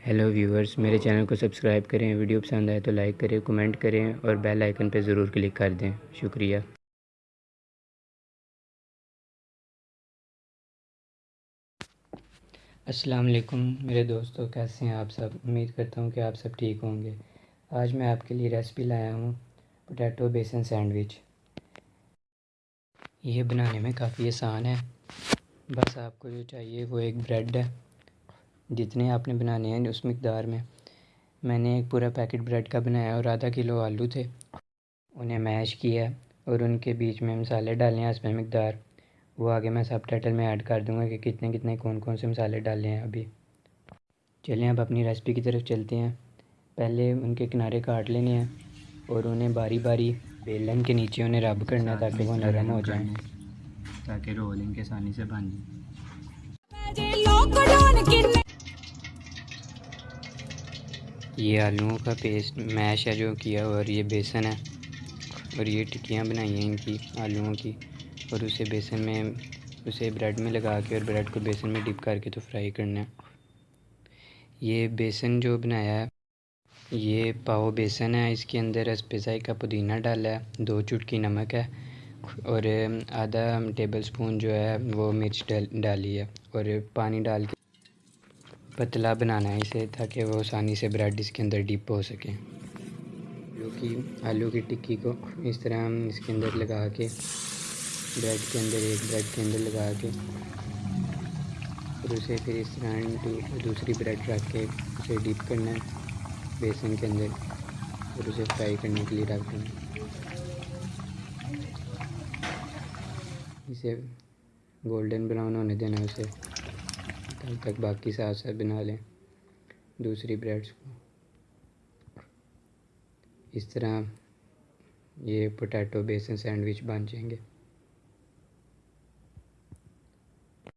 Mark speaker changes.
Speaker 1: Hello viewers میرے channel کو subscribe کریں ویڈیو پسند آئے تو لائک کریں کمنٹ کریں اور بیل آئیکن پہ ضرور کلک کر دیں شکریہ السلام علیکم میرے دوستو کیسے ہیں آپ سب امید کرتا ہوں کہ آپ سب ٹھیک ہوں گے آج میں آپ کے لیے ریسپی لایا ہوں پوٹیٹو بیسن سینڈوچ یہ بنانے میں کافی آسان ہے بس آپ کو جو چاہیے وہ ایک بریڈ ہے جتنے آپ نے بنانے ہیں اس مقدار میں۔ میں نے ایک پورا پیکٹ بریڈ کا بنایا اور آدھا کلو آلو تھے۔ انہیں میش کیا اور ان کے بیچ میں مسالے ڈالے ہیں اس میں مقدار۔ وہ آگے میں سب ٹائٹل میں ایڈ کر دوں گا کہ کتنے کتنے کون کون سے مسالے ڈالے ہیں ابھی۔ چلیں اب اپنی ریسپی کی طرف چلتے ہیں۔ پہلے ان کے کنارے کاٹ لینے ہیں اور انہیں باری باری بیلن کے نیچے انہیں رب کرنا ہے تاکہ وہ نرم ہو جائیں۔ تاکہ رولنگ کے آسانی سے بن جائیں۔ یہ آلوؤں کا پیسٹ میش ہے جو کیا اور یہ بیسن ہے اور یہ ٹکیاں بنائی ہیں ان کی آلوؤں کی اور اسے بیسن میں اسے بریڈ میں لگا کے اور بریڈ کو بیسن میں ڈپ کر کے تو فرائی کرنا ہے۔ یہ بیسن جو بنایا ہے، یہ پاؤ بیسن ہے، اس کے اندر اسپیزائی کا پودینہ ڈالا ہے، دو چٹکی نمک ہے اور آدھا ٹیبل سپون جو ہے وہ مرچ ڈالی ہے اور پانی ڈال کے پتلا بنانا ہے اسے تاکہ وہ آسانی سے بریڈ اس کے اندر ڈپ ہو سکے۔ آلو کی آلو کی ٹکی کو اس طرح ہم اس کے اندر لگا کے بریڈ کے اندر، ایک بریڈ کے اندر لگا کے اور اسے پھر اس طرح دوسری بریڈ رکھ کے اسے ڈپ کرنا ہے بیسن کے اندر اور اسے فرائی کرنے کے لیے رکھ دینا اسے گولڈن براؤن ہونے دینا اسے۔ تب تک باقی ساتھ ساتھ بنا لیں دوسری بریڈس کو۔ اس طرح یہ پوٹیٹو بیسن سینڈوچ بن جائیں گے۔